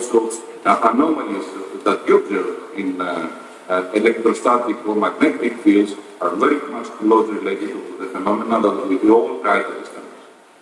also uh, anomalies that you observe in uh, electrostatic or magnetic fields are very much closely related to the phenomena that we all try to